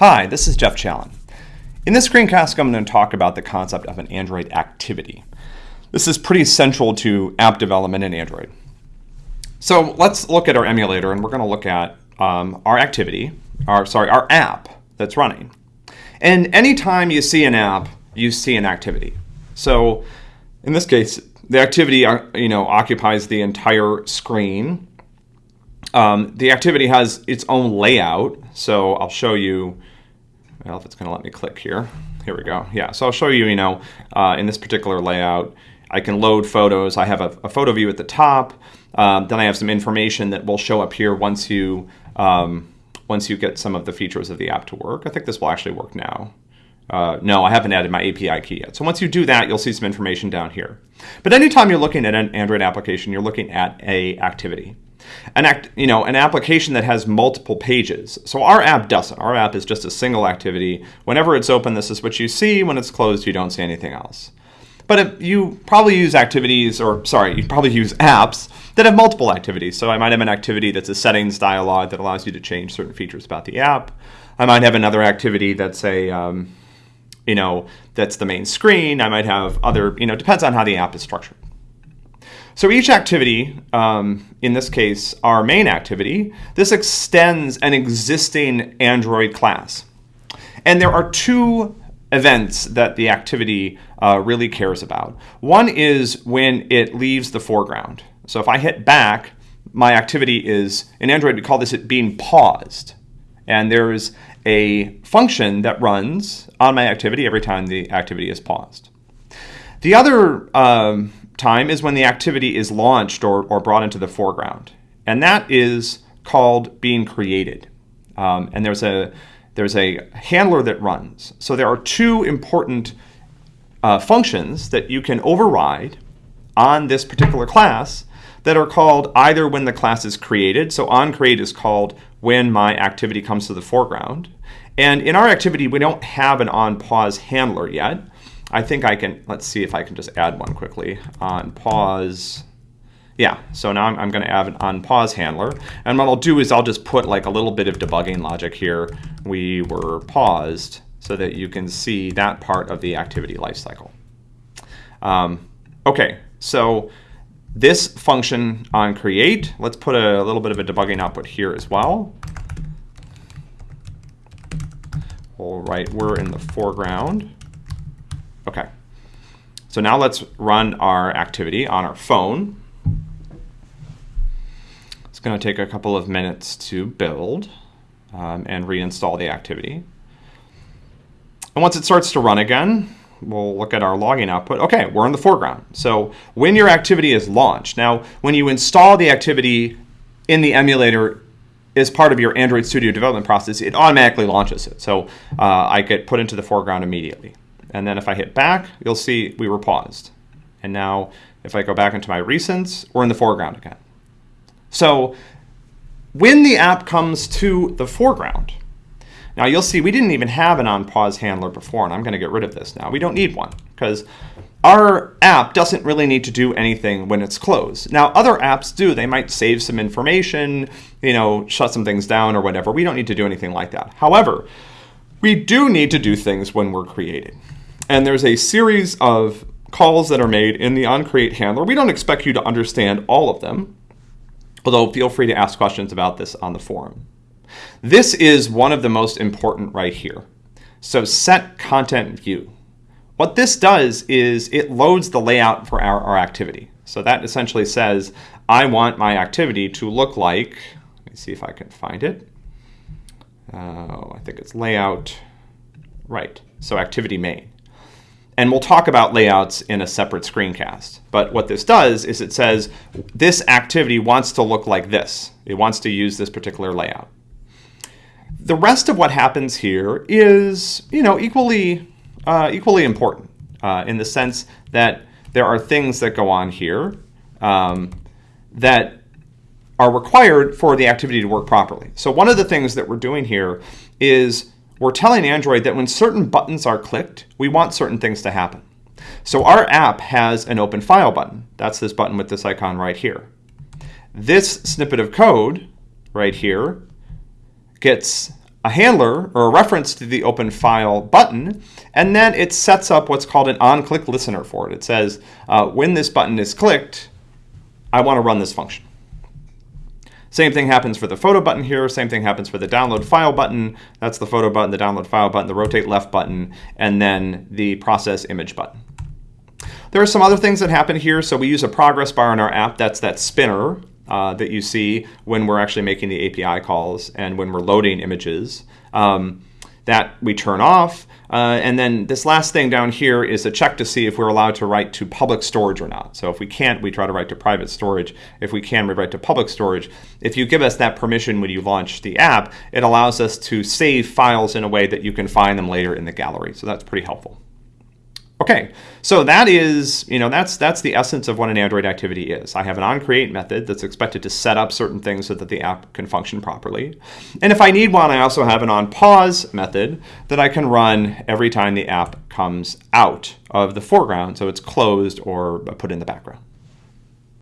Hi, this is Geoff Challen. In this screencast, I'm going to talk about the concept of an Android activity. This is pretty central to app development in Android. So let's look at our emulator, and we're going to look at um, our activity, our sorry, our app that's running. And anytime you see an app, you see an activity. So in this case, the activity uh, you know occupies the entire screen. Um, the activity has its own layout, so I'll show you. Well, if it's going to let me click here, here we go. Yeah, so I'll show you. You know, uh, in this particular layout, I can load photos. I have a, a photo view at the top. Um, then I have some information that will show up here once you um, once you get some of the features of the app to work. I think this will actually work now. Uh, no, I haven't added my API key yet. So once you do that, you'll see some information down here. But anytime you're looking at an Android application, you're looking at a activity. An act, you know, an application that has multiple pages. So our app doesn't. Our app is just a single activity. Whenever it's open, this is what you see. When it's closed, you don't see anything else. But you probably use activities, or sorry, you probably use apps that have multiple activities. So I might have an activity that's a settings dialog that allows you to change certain features about the app. I might have another activity that's a um, you know, that's the main screen. I might have other, you know, depends on how the app is structured. So each activity, um, in this case, our main activity, this extends an existing Android class. And there are two events that the activity uh, really cares about. One is when it leaves the foreground. So if I hit back, my activity is, in Android we call this it being paused. And there's a function that runs on my activity every time the activity is paused. The other um, time is when the activity is launched or, or brought into the foreground. And that is called being created. Um, and there's a, there's a handler that runs. So there are two important uh, functions that you can override on this particular class that are called either when the class is created, so onCreate is called when my activity comes to the foreground. And in our activity, we don't have an onPause handler yet. I think I can, let's see if I can just add one quickly. onPause, yeah, so now I'm, I'm gonna add an onPause handler. And what I'll do is I'll just put like a little bit of debugging logic here. We were paused so that you can see that part of the activity lifecycle. Um, okay, so this function on create, let's put a little bit of a debugging output here as well. All right, we're in the foreground. Okay, so now let's run our activity on our phone. It's going to take a couple of minutes to build um, and reinstall the activity. And once it starts to run again, we'll look at our logging output. Okay, we're in the foreground. So when your activity is launched, now when you install the activity in the emulator as part of your Android Studio development process, it automatically launches it. So uh, I get put into the foreground immediately. And then if I hit back, you'll see we were paused. And now if I go back into my recents, we're in the foreground again. So when the app comes to the foreground, now you'll see we didn't even have an on-pause handler before, and I'm going to get rid of this now. We don't need one because our app doesn't really need to do anything when it's closed. Now other apps do. They might save some information, you know, shut some things down or whatever. We don't need to do anything like that. However, we do need to do things when we're created. And there's a series of calls that are made in the onCreate handler. We don't expect you to understand all of them, although feel free to ask questions about this on the forum. This is one of the most important right here. So set content view. What this does is it loads the layout for our, our activity. So that essentially says, I want my activity to look like, let me see if I can find it. Uh, I think it's layout, right, so activity main. And we'll talk about layouts in a separate screencast. But what this does is it says this activity wants to look like this. It wants to use this particular layout. The rest of what happens here is, you know, equally, uh, equally important uh, in the sense that there are things that go on here um, that are required for the activity to work properly. So one of the things that we're doing here is we're telling Android that when certain buttons are clicked, we want certain things to happen. So our app has an open file button. That's this button with this icon right here. This snippet of code right here gets a handler or a reference to the open file button, and then it sets up what's called an on-click listener for it. It says, uh, when this button is clicked, I want to run this function. Same thing happens for the photo button here. Same thing happens for the download file button. That's the photo button, the download file button, the rotate left button, and then the process image button. There are some other things that happen here. So we use a progress bar in our app. That's that spinner uh, that you see when we're actually making the API calls and when we're loading images. Um, that we turn off. Uh, and then this last thing down here is a check to see if we're allowed to write to public storage or not. So if we can't, we try to write to private storage. If we can, we write to public storage. If you give us that permission when you launch the app, it allows us to save files in a way that you can find them later in the gallery. So that's pretty helpful. Okay, so that is, you know, that's that's the essence of what an Android activity is. I have an onCreate method that's expected to set up certain things so that the app can function properly. And if I need one, I also have an onPause method that I can run every time the app comes out of the foreground, so it's closed or put in the background.